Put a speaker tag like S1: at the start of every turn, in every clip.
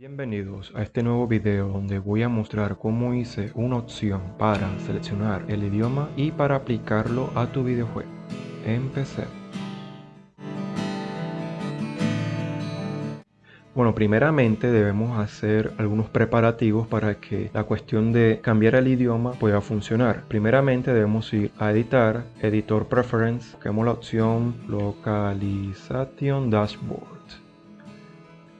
S1: Bienvenidos a este nuevo video donde voy a mostrar cómo hice una opción para seleccionar el idioma y para aplicarlo a tu videojuego. Empecemos. Bueno, primeramente debemos hacer algunos preparativos para que la cuestión de cambiar el idioma pueda funcionar. Primeramente debemos ir a editar, editor preference, busquemos la opción localization dashboard.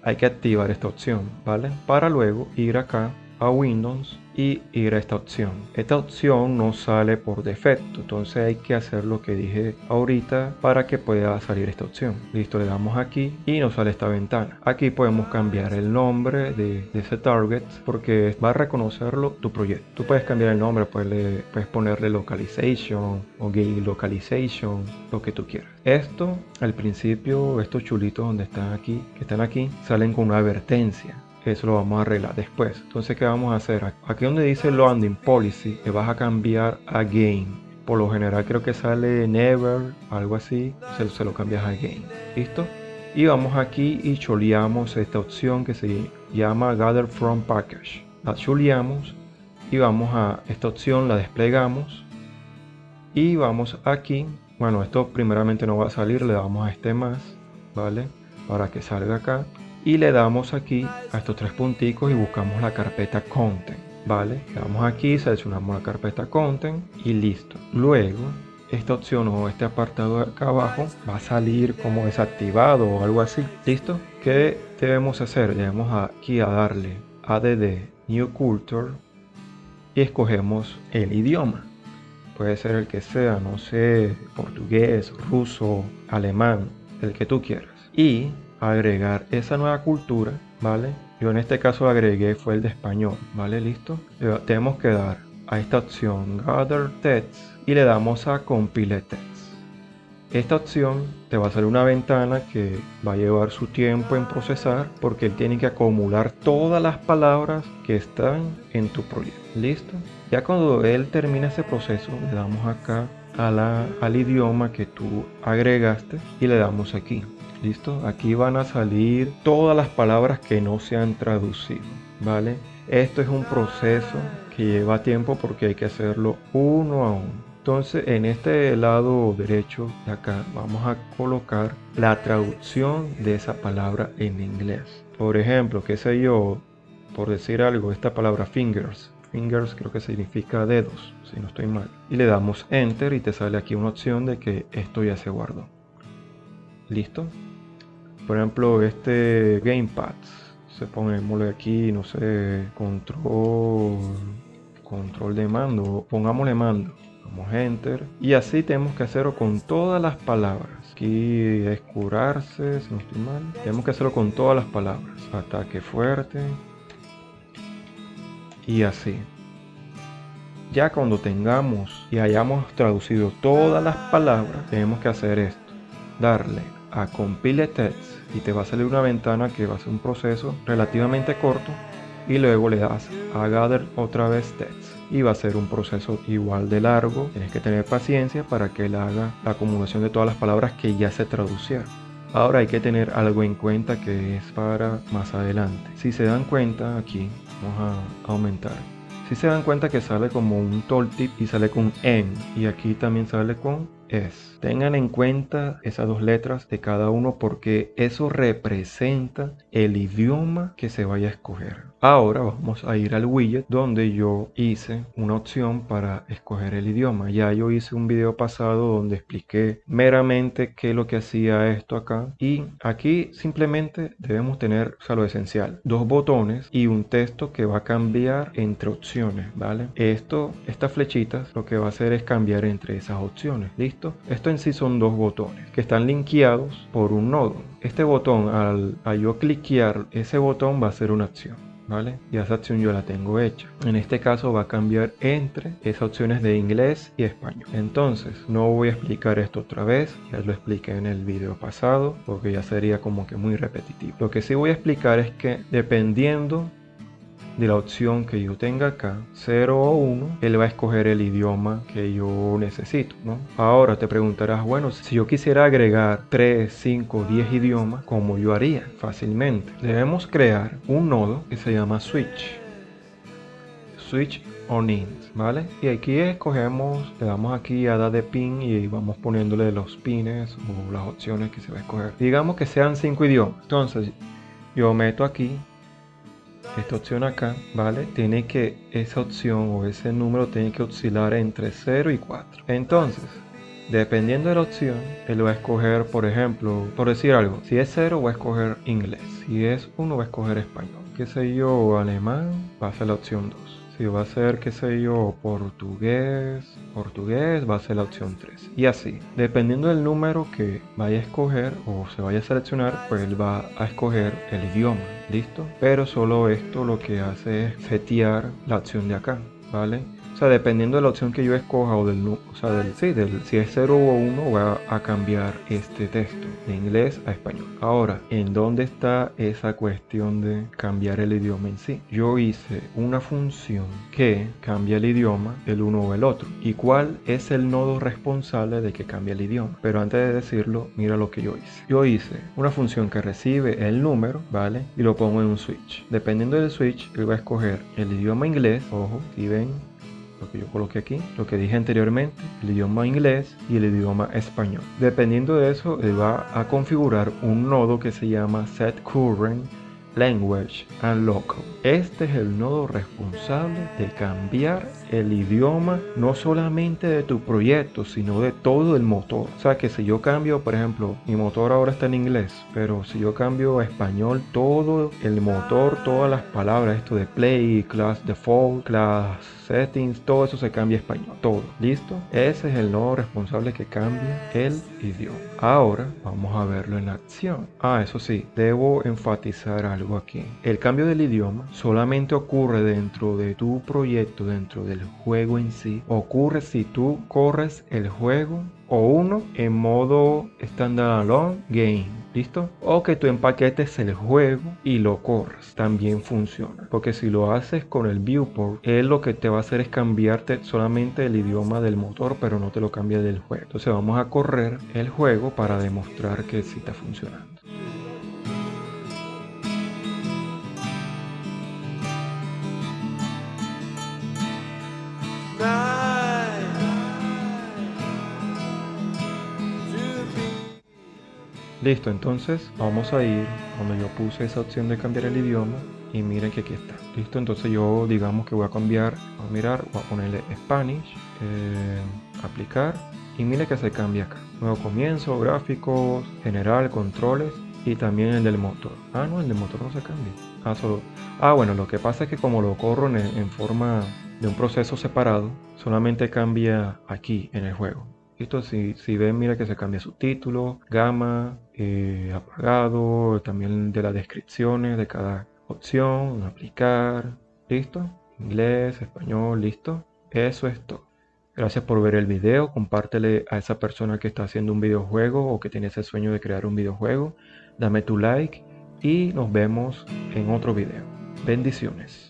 S1: Hay que activar esta opción, ¿vale? Para luego ir acá a Windows y ir a esta opción. Esta opción no sale por defecto, entonces hay que hacer lo que dije ahorita para que pueda salir esta opción. Listo, le damos aquí y nos sale esta ventana. Aquí podemos cambiar el nombre de, ese target porque va a reconocerlo tu proyecto. Tú puedes cambiar el nombre, puedes, puedes ponerle localization o game localization, lo que tú quieras. Esto al principio, estos chulitos donde están aquí, que están aquí, salen con una advertencia eso lo vamos a arreglar después. Entonces, ¿qué vamos a hacer? Aquí donde dice Loading Policy, le vas a cambiar a Game. Por lo general creo que sale Never, algo así, se, se lo cambias a Game. ¿Listo? Y vamos aquí y choleamos esta opción que se llama Gather From Package. La choleamos y vamos a esta opción, la desplegamos y vamos aquí. Bueno, esto primeramente no va a salir, le damos a este más, ¿vale? Para que salga acá y le damos aquí a estos tres punticos y buscamos la carpeta content vale le damos aquí seleccionamos la carpeta content y listo. Luego esta opción o este apartado de acá abajo va a salir como desactivado o algo así. Listo ¿qué debemos hacer? debemos aquí a darle add new culture y escogemos el idioma. Puede ser el que sea no sé portugués ruso alemán el que tú quieras. Y agregar esa nueva cultura, ¿vale? Yo en este caso agregué fue el de español, ¿vale? Listo. tenemos que dar a esta opción Gather Text y le damos a Compile Text. Esta opción te va a salir una ventana que va a llevar su tiempo en procesar porque él tiene que acumular todas las palabras que están en tu proyecto. ¿Listo? Ya cuando él termina ese proceso, le damos acá a la, al idioma que tú agregaste y le damos aquí. ¿Listo? Aquí van a salir todas las palabras que no se han traducido, ¿vale? Esto es un proceso que lleva tiempo porque hay que hacerlo uno a uno. Entonces en este lado derecho de acá vamos a colocar la traducción de esa palabra en inglés. Por ejemplo, qué sé yo, por decir algo, esta palabra fingers. Fingers creo que significa dedos, si no estoy mal. Y le damos enter y te sale aquí una opción de que esto ya se guardó. ¿Listo? Por ejemplo este gamepad se pongámosle aquí no sé control control de mando pongámosle mando damos enter y así tenemos que hacerlo con todas las palabras. Aquí es curarse si no estoy mal. Tenemos que hacerlo con todas las palabras ataque fuerte y así. Ya cuando tengamos y hayamos traducido todas las palabras tenemos que hacer esto darle a compile text y te va a salir una ventana que va a ser un proceso relativamente corto y luego le das a gather otra vez text. Y va a ser un proceso igual de largo. Tienes que tener paciencia para que él haga la acumulación de todas las palabras que ya se traducieron. Ahora hay que tener algo en cuenta que es para más adelante. Si se dan cuenta aquí vamos a aumentar. Si se dan cuenta que sale como un tooltip y sale con n y aquí también sale con es. Tengan en cuenta esas dos letras de cada uno porque eso representa el idioma que se vaya a escoger. Ahora vamos a ir al widget donde yo hice una opción para escoger el idioma. Ya yo hice un video pasado donde expliqué meramente qué es lo que hacía esto acá. Y aquí simplemente debemos tener, o sea, lo esencial, dos botones y un texto que va a cambiar entre opciones, ¿vale? Esto, estas flechitas, lo que va a hacer es cambiar entre esas opciones, ¿listo? Esto en sí son dos botones que están linkeados por un nodo. Este botón, al, yo cliquear ese botón va a ser una acción. ¿vale? Y esa acción yo la tengo hecha. En este caso va a cambiar entre esas opciones de inglés y español. Entonces, no voy a explicar esto otra vez, ya lo expliqué en el video pasado, porque ya sería como que muy repetitivo. Lo que sí voy a explicar es que dependiendo de la opción que yo tenga acá, 0 o 1, él va a escoger el idioma que yo necesito, ¿no? Ahora te preguntarás, bueno, si yo quisiera agregar 3, 5, 10 idiomas, ¿cómo yo haría? Fácilmente. Debemos crear un nodo que se llama switch. Switch on int, ¿vale? Y aquí escogemos, le damos aquí a dar de pin y vamos poniéndole los pines o las opciones que se va a escoger. Digamos que sean 5 idiomas. Entonces, yo meto aquí esta opción acá, ¿vale? Tiene que, esa opción o ese número tiene que oscilar entre 0 y 4. Entonces, dependiendo de la opción, él va a escoger, por ejemplo, por decir algo, si es 0 va a escoger inglés, si es 1 va a escoger español, qué sé yo, alemán, va a ser la opción 2. Si va a ser, qué sé yo, portugués, portugués, va a ser la opción 3. Y así, dependiendo del número que vaya a escoger o se vaya a seleccionar, pues él va a escoger el idioma. ¿Listo? Pero solo esto lo que hace es setear la opción de acá, ¿vale? O sea, dependiendo de la opción que yo escoja o del, o sea, del, sí, del, si es 0 o 1, va a cambiar este texto de inglés a español. Ahora, ¿en dónde está esa cuestión de cambiar el idioma en sí? Yo hice una función que cambia el idioma del uno o el otro. ¿Y cuál es el nodo responsable de que cambie el idioma? Pero antes de decirlo, mira lo que yo hice. Yo hice una función que recibe el número, ¿vale? Y lo pongo en un switch. Dependiendo del switch, él va a escoger el idioma inglés, ojo, si ven lo que yo coloqué aquí, lo que dije anteriormente, el idioma inglés y el idioma español. Dependiendo de eso, él va a configurar un nodo que se llama set current Language and Local. Este es el nodo responsable de cambiar el idioma no solamente de tu proyecto, sino de todo el motor. O sea que si yo cambio, por ejemplo, mi motor ahora está en inglés, pero si yo cambio a español, todo el motor, todas las palabras, esto de play, class default, class settings, todo eso se cambia a español. Todo. ¿Listo? Ese es el nodo responsable que cambia el idioma. Ahora vamos a verlo en acción. Ah, eso sí, debo enfatizar algo aquí. El cambio del idioma solamente ocurre dentro de tu proyecto, dentro del juego en sí. Ocurre si tú corres el juego o uno en modo standalone game, ¿listo? O que tú empaquetes el juego y lo corras, también funciona. Porque si lo haces con el viewport, él lo que te va a hacer es cambiarte solamente el idioma del motor, pero no te lo cambia del juego. Entonces vamos a correr el juego para demostrar que sí está funcionando. Listo, entonces vamos a ir donde yo puse esa opción de cambiar el idioma y miren que aquí está. Listo, entonces yo digamos que voy a cambiar, a mirar, voy a ponerle Spanish, eh, aplicar y mire que se cambia acá. Nuevo comienzo, gráficos, general, controles y también el del motor. Ah, no, el del motor no se cambia. Ah, solo. Ah, bueno, lo que pasa es que como lo corro en forma de un proceso separado, solamente cambia aquí en el juego. Listo, si, si ven, mira que se cambia su título, gama, eh, apagado, también de las descripciones de cada opción, aplicar, listo, inglés, español, listo. Eso es todo. Gracias por ver el video, compártele a esa persona que está haciendo un videojuego o que tiene ese sueño de crear un videojuego. Dame tu like y nos vemos en otro video. Bendiciones.